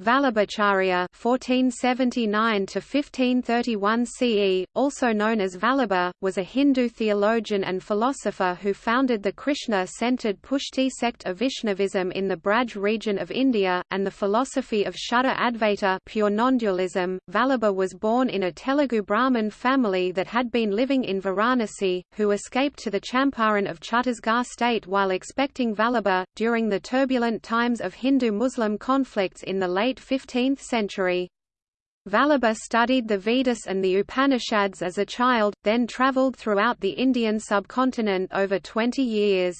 Vallabhacharya (1479–1531 CE), also known as Vallabha, was a Hindu theologian and philosopher who founded the Krishna-centered Pushti sect of Vaishnavism in the Braj region of India, and the philosophy of Shuddha Advaita pure non-dualism. Vallabha was born in a Telugu Brahmin family that had been living in Varanasi, who escaped to the Champaran of Chhattisgarh state while expecting Vallabha, during the turbulent times of Hindu-Muslim conflicts in the late late 15th century. Vallabha studied the Vedas and the Upanishads as a child, then travelled throughout the Indian subcontinent over 20 years.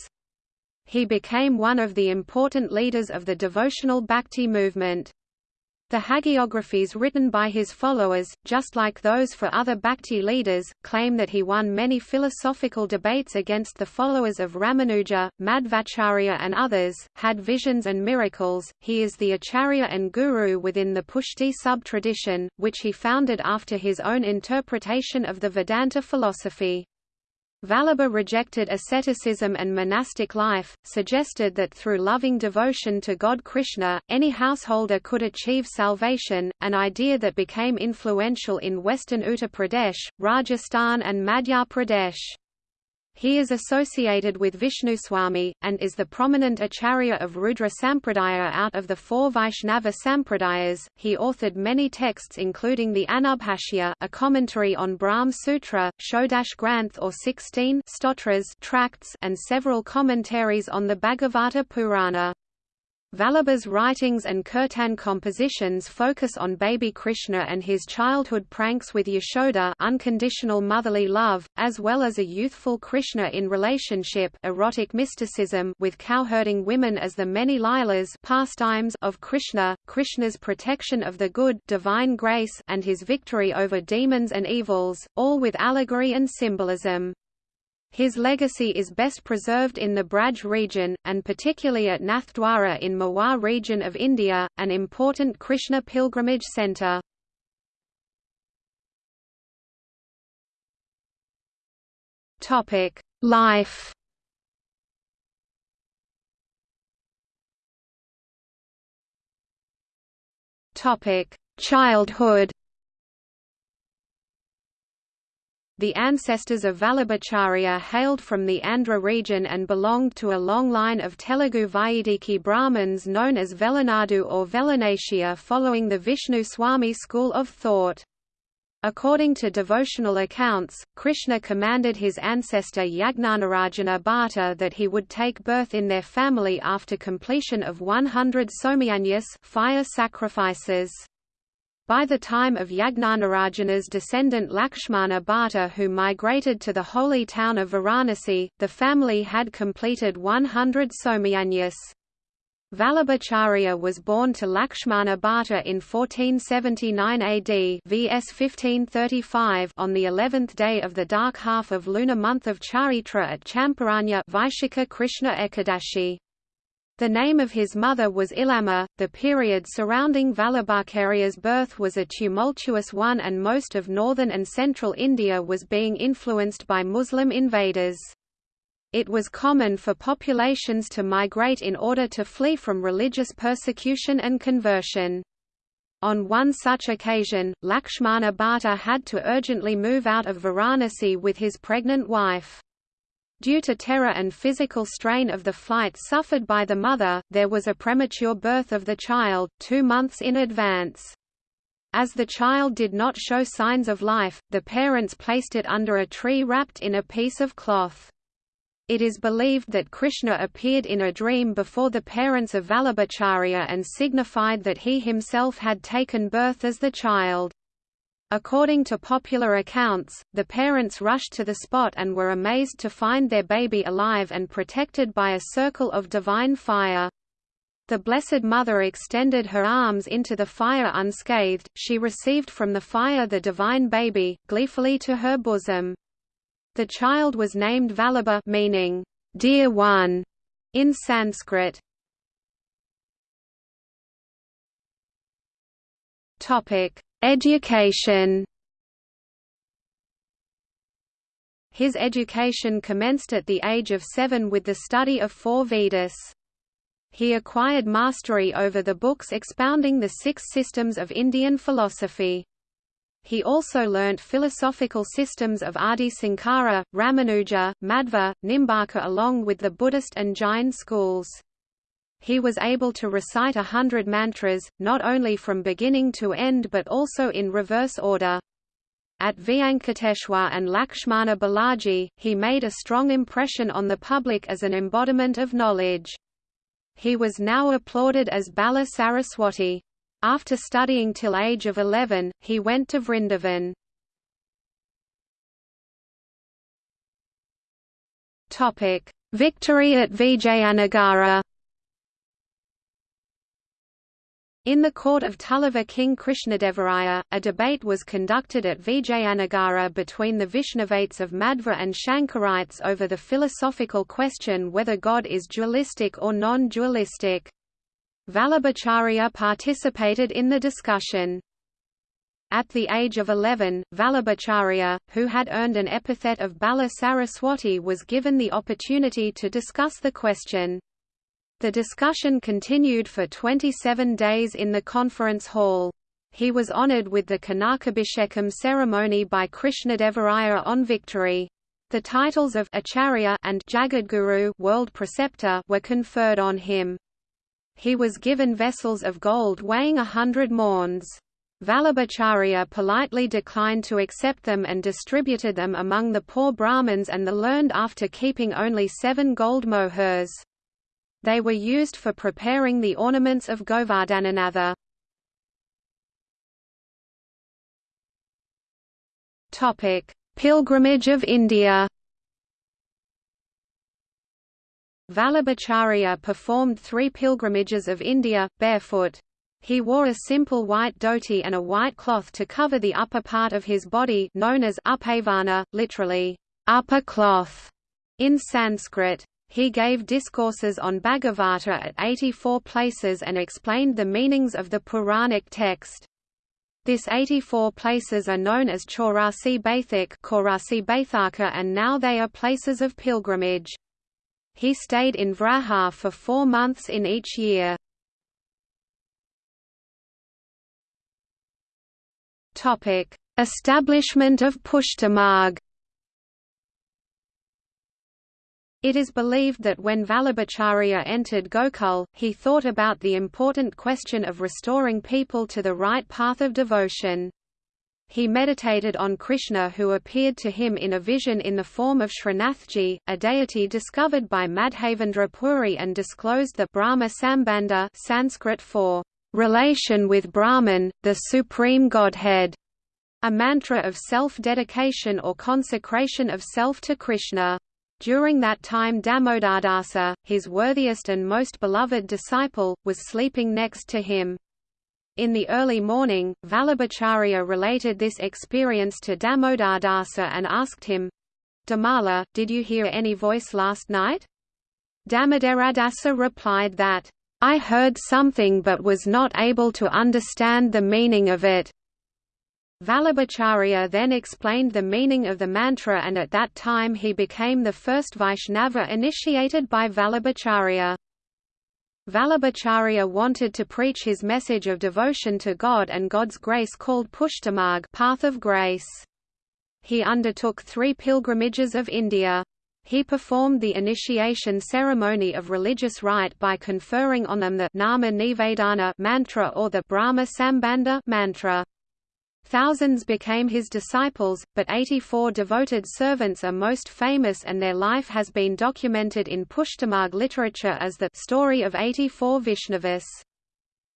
He became one of the important leaders of the devotional bhakti movement. The hagiographies written by his followers, just like those for other Bhakti leaders, claim that he won many philosophical debates against the followers of Ramanuja, Madhvacharya and others, had visions and miracles. He is the Acharya and Guru within the Pushti sub-tradition, which he founded after his own interpretation of the Vedanta philosophy. Vallabha rejected asceticism and monastic life, suggested that through loving devotion to God Krishna, any householder could achieve salvation, an idea that became influential in western Uttar Pradesh, Rajasthan and Madhya Pradesh. He is associated with Vishnuswami, and is the prominent acharya of Rudra Sampradaya out of the four Vaishnava Sampradayas. He authored many texts including the Anubhashya, a commentary on Brahm Sutra, Shodash Granth or 16 stotras tracts, and several commentaries on the Bhagavata Purana. Vallabha's writings and kirtan compositions focus on baby Krishna and his childhood pranks with Yashoda unconditional motherly love, as well as a youthful Krishna in relationship erotic mysticism with cowherding women as the many Lilas pastimes of Krishna, Krishna's protection of the good divine grace and his victory over demons and evils, all with allegory and symbolism. His legacy is best preserved in the Braj region, and particularly at Nathdwara in Mewar region of India, an important Krishna pilgrimage centre. Life Childhood The ancestors of Vallabhacharya hailed from the Andhra region and belonged to a long line of Telugu Vaidiki Brahmins known as Velanadu or Velanashya following the Vishnu Swami school of thought. According to devotional accounts, Krishna commanded his ancestor Yagnanarayana Bhatta that he would take birth in their family after completion of 100 somayajnas fire sacrifices. By the time of Yagnanarayana's descendant Lakshmana Bhatta who migrated to the holy town of Varanasi, the family had completed 100 Somayajnas. Vallabhacharya was born to Lakshmana Bhatta in 1479 AD VS 1535 on the 11th day of the dark half of lunar month of Chaitra at Champaranya Vaishakha Krishna Ekadashi. The name of his mother was Ilamma. The period surrounding Vallabhacharya's birth was a tumultuous one and most of northern and central India was being influenced by Muslim invaders. It was common for populations to migrate in order to flee from religious persecution and conversion. On one such occasion, Lakshmana Bhatta had to urgently move out of Varanasi with his pregnant wife. Due to terror and physical strain of the flight suffered by the mother, there was a premature birth of the child, two months in advance. As the child did not show signs of life, the parents placed it under a tree wrapped in a piece of cloth. It is believed that Krishna appeared in a dream before the parents of Vallabhacharya and signified that he himself had taken birth as the child. According to popular accounts, the parents rushed to the spot and were amazed to find their baby alive and protected by a circle of divine fire. The Blessed Mother extended her arms into the fire unscathed, she received from the fire the divine baby, gleefully to her bosom. The child was named Vallabha meaning, "'Dear One' in Sanskrit. Topic Education His education commenced at the age of seven with the study of four Vedas. He acquired mastery over the books expounding the six systems of Indian philosophy. He also learnt philosophical systems of Adi Sankara, Ramanuja, Madhva, Nimbarka along with the Buddhist and Jain schools. He was able to recite a hundred mantras, not only from beginning to end but also in reverse order. At Vyankateshwar and Lakshmana Balaji, he made a strong impression on the public as an embodiment of knowledge. He was now applauded as Bala Saraswati. After studying till age of 11, he went to Vrindavan. Victory at Vijayanagara In the court of Tuluva King Krishnadevaraya, a debate was conducted at Vijayanagara between the Vaishnavates of Madhva and Shankarites over the philosophical question whether God is dualistic or non-dualistic. Vallabhacharya participated in the discussion. At the age of 11, Vallabhacharya, who had earned an epithet of Bala Saraswati was given the opportunity to discuss the question. The discussion continued for 27 days in the conference hall. He was honored with the Kanakabhishekam ceremony by Krishnadevaraya on victory. The titles of Acharya and Jagadguru world preceptor were conferred on him. He was given vessels of gold weighing a hundred maunds. Vallabhacharya politely declined to accept them and distributed them among the poor Brahmins and the learned after keeping only seven gold mohurs. They were used for preparing the ornaments of Govardhananatha. Pilgrimage of India. Vallabhacharya performed three pilgrimages of India, barefoot. He wore a simple white dhoti and a white cloth to cover the upper part of his body known as upavana, literally, upper cloth, in Sanskrit. He gave discourses on Bhagavata at 84 places and explained the meanings of the Puranic text. This 84 places are known as Chaurasi Baithak and now they are places of pilgrimage. He stayed in Vraja for four months in each year. Establishment of Pushtimarg It is believed that when Vallabhacharya entered Gokul, he thought about the important question of restoring people to the right path of devotion. He meditated on Krishna who appeared to him in a vision in the form of Srinathji, a deity discovered by Madhavendra Puri and disclosed the Brahma Sambandha Sanskrit for relation with Brahman, the supreme Godhead, a mantra of self-dedication or consecration of self to Krishna. During that time Damodardasa, his worthiest and most beloved disciple, was sleeping next to him. In the early morning, Vallabhacharya related this experience to Damodardasa and asked him, Damala, did you hear any voice last night? Damodaradasa replied that, I heard something but was not able to understand the meaning of it. Vallabhacharya then explained the meaning of the mantra and at that time he became the first Vaishnava initiated by Vallabhacharya. Vallabhacharya wanted to preach his message of devotion to God and God's grace called Pushtimarg path of grace. He undertook three pilgrimages of India. He performed the initiation ceremony of religious rite by conferring on them the Nama Nivedana mantra or the Brahma Sambandha mantra. Thousands became his disciples, but 84 devoted servants are most famous and their life has been documented in Pushtimarg literature as the story of 84 Vaishnavas.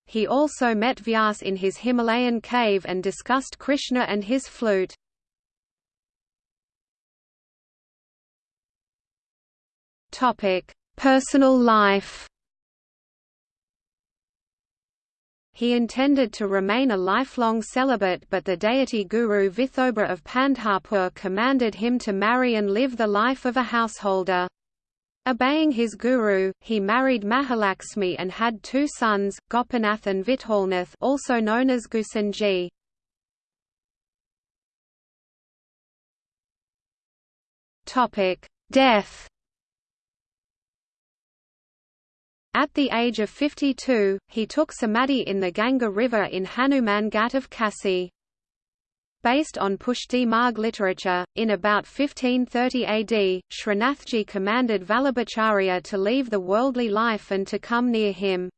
He also met Vyas in his Himalayan cave and discussed Krishna and his flute. Personal life He intended to remain a lifelong celibate but the deity guru Vithoba of Pandharpur commanded him to marry and live the life of a householder. Obeying his guru, he married Mahalaxmi and had two sons, Gopinath and Vithalnath also known as Gusanji. Death At the age of 52, he took samadhi in the Ganga River in Hanuman Ghat of Kasi. Based on Pushti Marg literature, in about 1530 AD, Srinathji commanded Vallabhacharya to leave the worldly life and to come near him.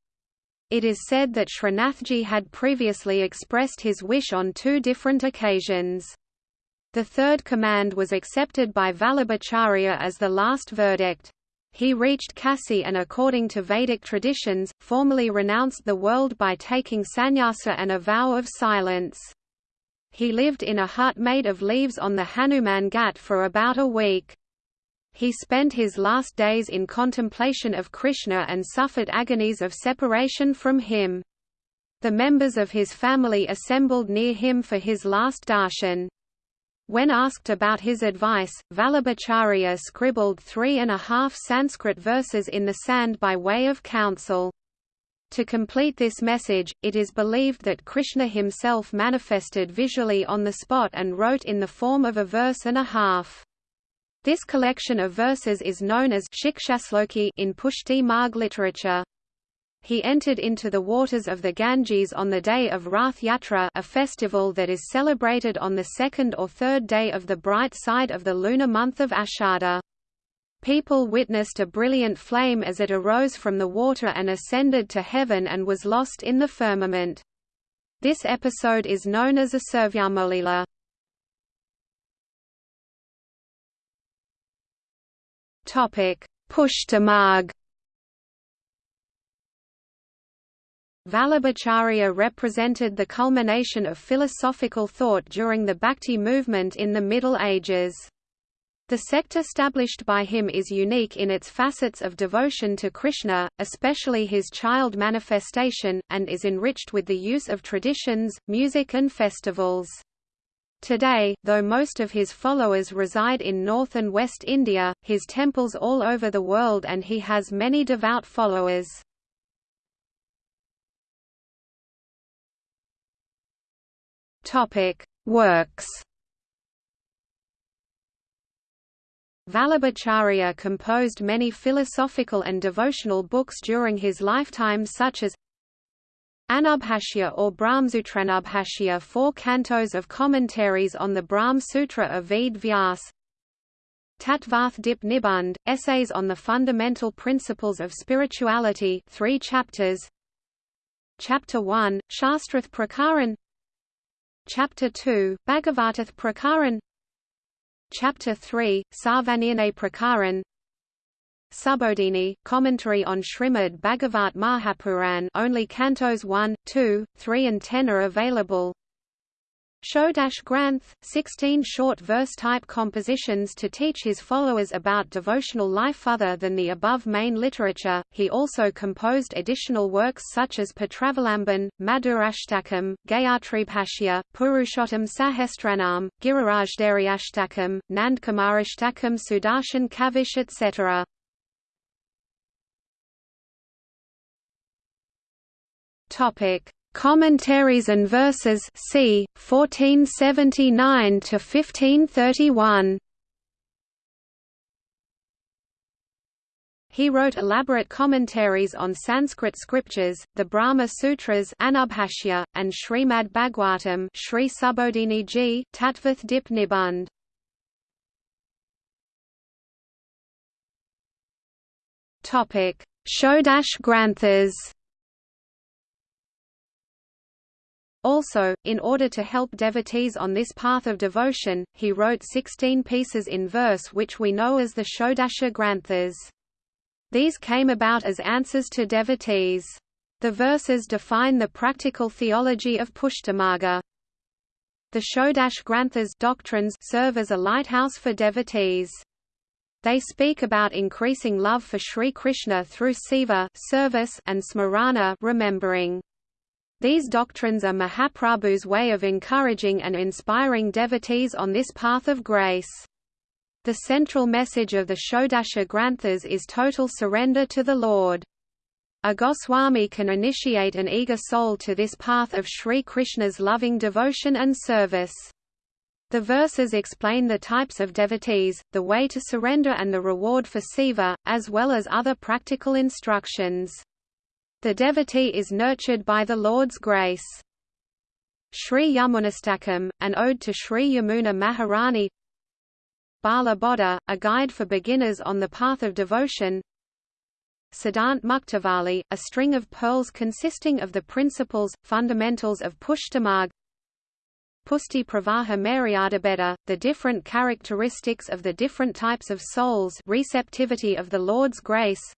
It is said that Srinathji had previously expressed his wish on two different occasions. The third command was accepted by Vallabhacharya as the last verdict. He reached Kasi and according to Vedic traditions, formally renounced the world by taking sannyasa and a vow of silence. He lived in a hut made of leaves on the Hanuman Ghat for about a week. He spent his last days in contemplation of Krishna and suffered agonies of separation from him. The members of his family assembled near him for his last darshan. When asked about his advice, Vallabhacharya scribbled three and a half Sanskrit verses in the sand by way of counsel. To complete this message, it is believed that Krishna himself manifested visually on the spot and wrote in the form of a verse and a half. This collection of verses is known as Shikshasloki in Pushti Marg literature. He entered into the waters of the Ganges on the day of Rath Yatra a festival that is celebrated on the second or third day of the bright side of the lunar month of Ashada. People witnessed a brilliant flame as it arose from the water and ascended to heaven and was lost in the firmament. This episode is known as a Survyamolila. Pushtimarg Vallabhacharya represented the culmination of philosophical thought during the Bhakti movement in the Middle Ages. The sect established by him is unique in its facets of devotion to Krishna, especially his child manifestation, and is enriched with the use of traditions, music and festivals. Today, though most of his followers reside in North and West India, his temples all over the world and he has many devout followers. Works Vallabhacharya composed many philosophical and devotional books during his lifetime such as Anubhashya or Brahmsutranubhashya four cantos of commentaries on the Brahm Sutra of Ved Vyas Tatvarth Dip Nibandh, Essays on the Fundamental Principles of Spirituality three chapters. Chapter 1, Shastrath Prakaran Chapter 2, Bhagavatath Prakaran. Chapter 3, Sarvanirnay Prakaran. Subodhini, commentary on Srimad Bhagavat Mahapuran only cantos 1, 2, 3 and 10 are available Shodash Granth, 16 short verse-type compositions to teach his followers about devotional life other than the above main literature. He also composed additional works such as Patravalamban, Madhurashtakam, Gayatribhashya, Purushottam Sahasranam, Girirajdariyashtakam, Nandkumarashtakam Sudarshan Kavach etc. Topic Commentaries and Verses c. 1479 to 1531. He wrote elaborate commentaries on Sanskrit scriptures, the Brahma Sutras Anubhashya, and Srimad Bhagwatam Sri Subodhini Ji, Tatvath Dip Nibandh. Shodash Granthas Also, in order to help devotees on this path of devotion, he wrote 16 pieces in verse which we know as the Shodasha Granthas. These came about as answers to devotees. The verses define the practical theology of Pushtimarga. The Shodash Granthas doctrines serve as a lighthouse for devotees. They speak about increasing love for Sri Krishna through seva service and smarana remembering. These doctrines are Mahaprabhu's way of encouraging and inspiring devotees on this path of grace. The central message of the Shodasha Granthas is total surrender to the Lord. A Goswami can initiate an eager soul to this path of Sri Krishna's loving devotion and service. The verses explain the types of devotees, the way to surrender and the reward for seva, as well as other practical instructions. The devotee is nurtured by the Lord's grace. Sri Yamunastakam, an ode to Sri Yamuna Maharani. Bala Bodha, a guide for beginners on the path of devotion. Siddhant Muktavali, a string of pearls consisting of the principles, fundamentals of Pushtimarg Pusti Pravaha Maryadabeda, the different characteristics of the different types of souls receptivity of the Lord's grace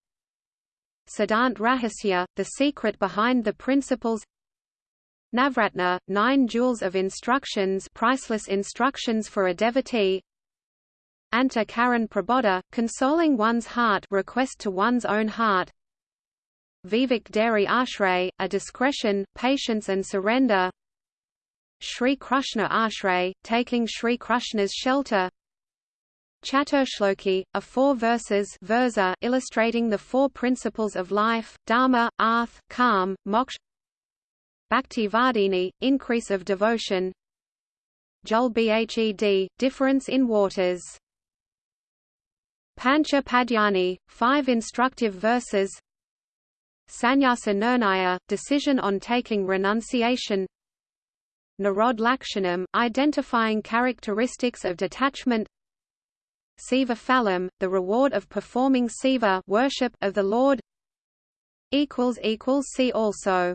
Siddhant Rahasya, the secret behind the principles. Navratna, nine jewels of instructions priceless instructions for a devotee. Anta Karan Prabodha, consoling one's heart request to one's own heart. Vivek Dhairya Ashray, a discretion, patience and surrender. Sri Krishna Ashray, taking Sri Krishna's shelter Chaturshloki, a four verses versa illustrating the four principles of life, dharma, arth, kam, moksha Bhakti Vardhini, increase of devotion Jal Bhed, difference in waters. Pancha Padyani, five instructive verses. Sanyasa Nirnaya, decision on taking renunciation. Nirodh Lakshanam, identifying characteristics of detachment Seva Phalam, the reward of performing Siva worship of the Lord See also